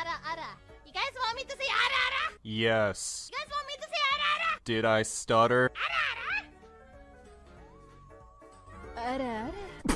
Ara ara. You guys want me to say ara ara? Yes. You guys want me to say ara ara? Did I stutter? Ara ara? Ara ara.